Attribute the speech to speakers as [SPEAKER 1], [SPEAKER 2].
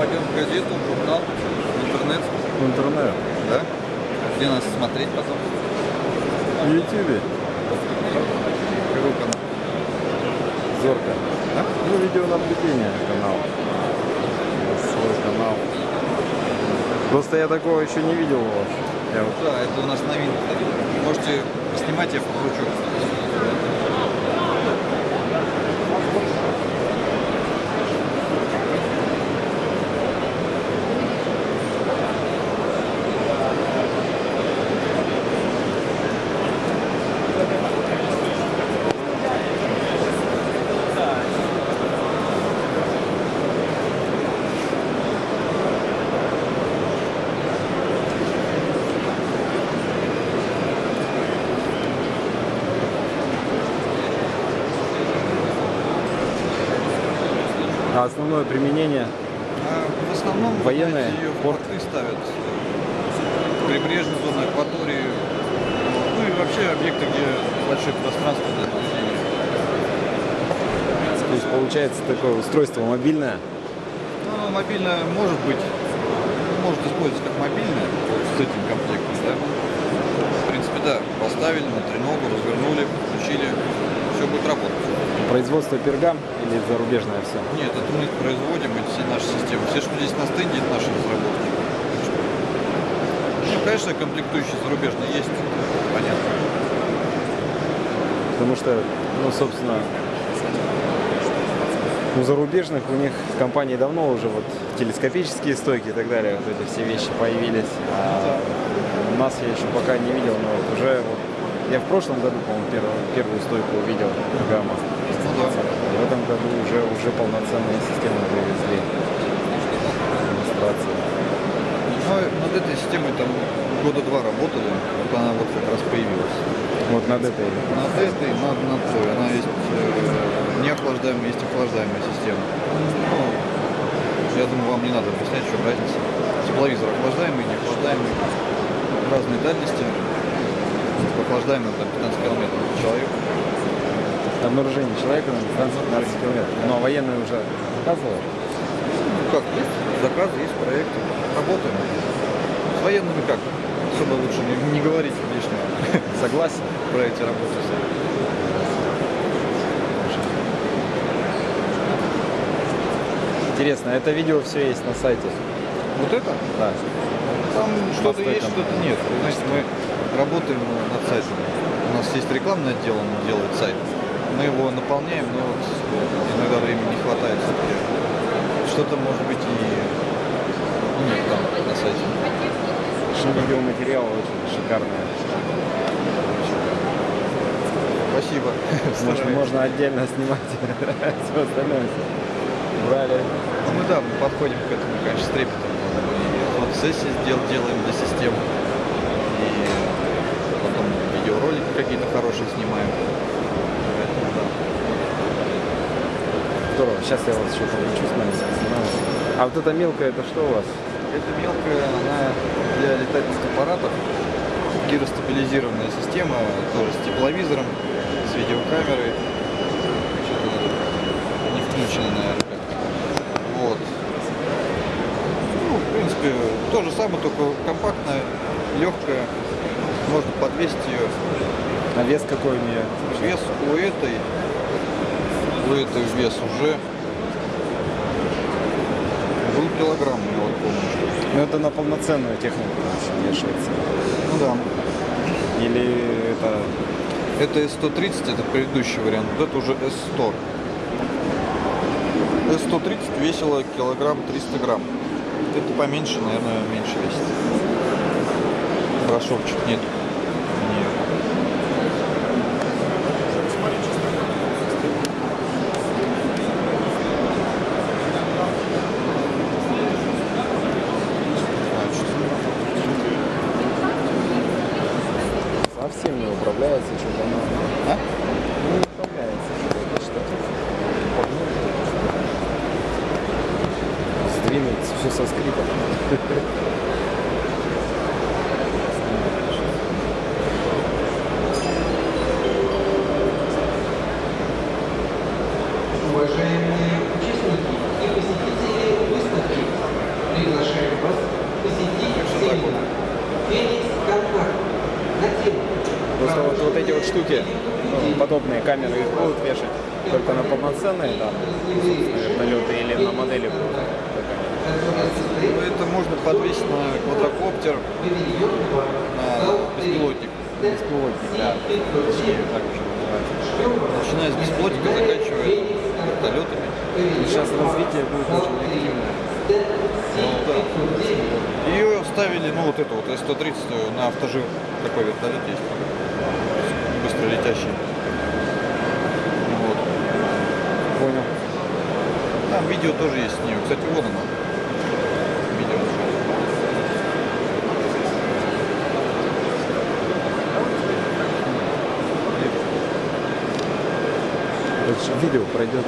[SPEAKER 1] пойдем в газету, в журнал, в интернет.
[SPEAKER 2] В интернет.
[SPEAKER 1] Да? Где нас смотреть потом?
[SPEAKER 2] В Ютубе.
[SPEAKER 1] Какой канал?
[SPEAKER 2] Зорка.
[SPEAKER 1] А?
[SPEAKER 2] Ну, видеонаблюдение канал. Свой канал. Просто я такого еще не видел у вас. Я
[SPEAKER 1] Да, это у нас новинка. Можете снимать, я покручу.
[SPEAKER 2] А основное применение
[SPEAKER 1] А в основном
[SPEAKER 2] Военные,
[SPEAKER 1] знаете, ее
[SPEAKER 2] порт.
[SPEAKER 1] порты ставят. Прибрежные зоны, акватории. Ну и вообще объекты, где большое пространство для наблюдения.
[SPEAKER 2] то есть получается такое устройство мобильное.
[SPEAKER 1] Ну, мобильное может быть, может использоваться как мобильное с этим комплектом, да. В принципе, да, поставили на треногу, развернули, включили, все будет работать.
[SPEAKER 2] Производство пергам или зарубежное все?
[SPEAKER 1] Нет, это мы производим, эти все наши системы. Все, что здесь на стенде, это наши разработки. Ну, конечно, комплектующие зарубежные есть, понятно.
[SPEAKER 2] Потому что, ну, собственно, у зарубежных у них компании давно уже вот телескопические стойки и так далее, вот эти все вещи появились. А у нас я еще пока не видел, но вот уже вот я в прошлом году, по-моему, первую, первую стойку увидел гамма.
[SPEAKER 1] Да.
[SPEAKER 2] В этом году уже уже полноценные системы привезли. Демонстрации.
[SPEAKER 1] Ну, над этой системой там года два работали, вот она вот как раз появилась.
[SPEAKER 2] Вот над этой.
[SPEAKER 1] Над этой, над, над той. Она есть э, неохлаждаемая, есть охлаждаемая система. Ну, я думаю, вам не надо объяснять, в чем разница. Тепловизор охлаждаемый, неохлаждаемый. Разные дальности. Охлаждаемый там 15 километров от человека.
[SPEAKER 2] Обнаружение человека на дистанции 15 километров. Но военные уже показывают.
[SPEAKER 1] Ну как, есть заказы, есть проекты. Работаем. С военными как? Особо лучше не, не говорить лишнего
[SPEAKER 2] Согласен.
[SPEAKER 1] про эти работы.
[SPEAKER 2] Интересно, это видео все есть на сайте.
[SPEAKER 1] Вот это?
[SPEAKER 2] Да.
[SPEAKER 1] Там что-то есть, что-то нет. Знаете, мы работаем над сайтом. У нас есть рекламный отдел, он делает сайт. Мы его наполняем, но вот иногда времени не хватает все-таки. Что-то может быть и нет там на сайте.
[SPEAKER 2] Видеоматериал очень шикарный.
[SPEAKER 1] Спасибо. Стараемся.
[SPEAKER 2] можно отдельно снимать все остальное. Брали.
[SPEAKER 1] Ну мы да, мы подходим к этому, конечно, с трепетом. И фотосессии дел, делаем для систем. И потом видеоролики какие-то хорошие снимаем. Поэтому да.
[SPEAKER 2] Здорово. Сейчас я вас еще подключу с нами. А вот это мелкое, это что у вас?
[SPEAKER 1] Это мелкая, она для летательных аппаратов. Гиростабилизированная система, тоже с тепловизором, с видеокамерой. Не включено, наверное. Вот. Ну, в принципе, то же самое, только компактная, легкая. Можно подвесить ее.
[SPEAKER 2] А вес какой у нее?
[SPEAKER 1] Вес у этой, у этой вес уже был килограмм, я вот помню.
[SPEAKER 2] Ну это на полноценную технику вешается.
[SPEAKER 1] Ну да.
[SPEAKER 2] Или это
[SPEAKER 1] Это S130, это предыдущий вариант. Вот это уже S100. S130 весила килограмм 300 грамм. Это поменьше, наверное, меньше весит. Брошевчик нет. Нет.
[SPEAKER 2] делается все со скрипом. Уважаемые
[SPEAKER 1] участники
[SPEAKER 2] и посетители выставки, приглашаем вас посетить семинар «Феникс
[SPEAKER 3] Контакт» ну, вот, вот эти вот
[SPEAKER 2] штуки, ну, подобные камеры, их будут вешать только на полноценные там, вертолеты или на модели будут
[SPEAKER 1] можно подвесить на квадрокоптер, на беспилотник.
[SPEAKER 2] Беспилотник, да. Так уже называется.
[SPEAKER 1] Начиная с беспилотника, заканчивая вертолетами.
[SPEAKER 2] Сейчас развитие будет очень активное.
[SPEAKER 1] Ну, да. Ее ставили, ну вот эту вот С-130 на автожир. Такой вертолет есть. Быстро летящий. Вот.
[SPEAKER 2] Понял.
[SPEAKER 1] Там видео тоже есть с нее. Кстати, вон оно. Видео.
[SPEAKER 2] Это же видео пройдет